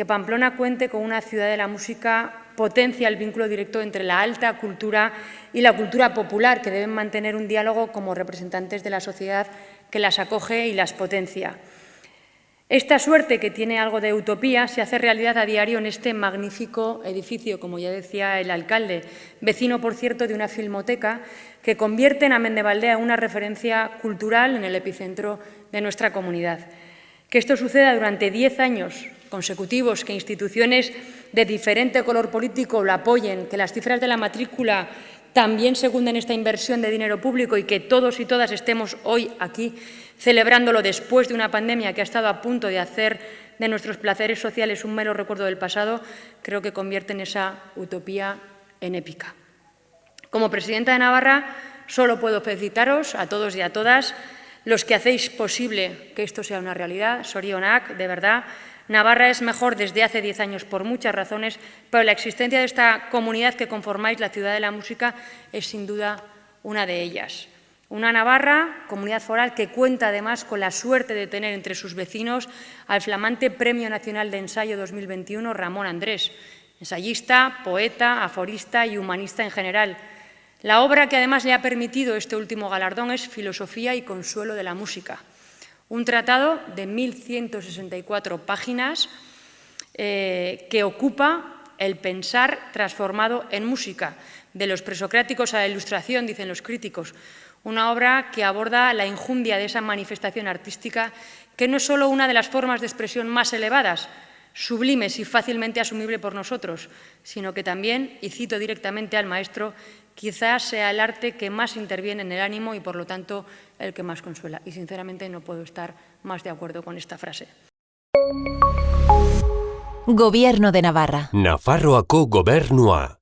que Pamplona cuente con una ciudad de la música potencia el vínculo directo entre la alta cultura y la cultura popular, que deben mantener un diálogo como representantes de la sociedad que las acoge y las potencia. Esta suerte, que tiene algo de utopía, se hace realidad a diario en este magnífico edificio, como ya decía el alcalde, vecino, por cierto, de una filmoteca, que convierte en Amendevaldea una referencia cultural en el epicentro de nuestra comunidad. Que esto suceda durante diez años consecutivos, que instituciones de diferente color político lo apoyen, que las cifras de la matrícula también secunden esta inversión de dinero público y que todos y todas estemos hoy aquí celebrándolo después de una pandemia que ha estado a punto de hacer de nuestros placeres sociales un mero recuerdo del pasado, creo que convierten esa utopía en épica. Como presidenta de Navarra, solo puedo felicitaros a todos y a todas los que hacéis posible que esto sea una realidad. Sorionak, de verdad, Navarra es mejor desde hace diez años por muchas razones, pero la existencia de esta comunidad que conformáis la ciudad de la música es sin duda una de ellas. Una Navarra, comunidad foral, que cuenta además con la suerte de tener entre sus vecinos al flamante Premio Nacional de Ensayo 2021 Ramón Andrés, ensayista, poeta, aforista y humanista en general. La obra que además le ha permitido este último galardón es Filosofía y Consuelo de la Música un tratado de 1.164 páginas eh, que ocupa el pensar transformado en música, de los presocráticos a la ilustración, dicen los críticos, una obra que aborda la injundia de esa manifestación artística que no es solo una de las formas de expresión más elevadas, sublimes y fácilmente asumible por nosotros, sino que también, y cito directamente al maestro, quizás sea el arte que más interviene en el ánimo y, por lo tanto, el que más consuela. Y, sinceramente, no puedo estar más de acuerdo con esta frase. Gobierno de Navarra. Nafarroako gobernua.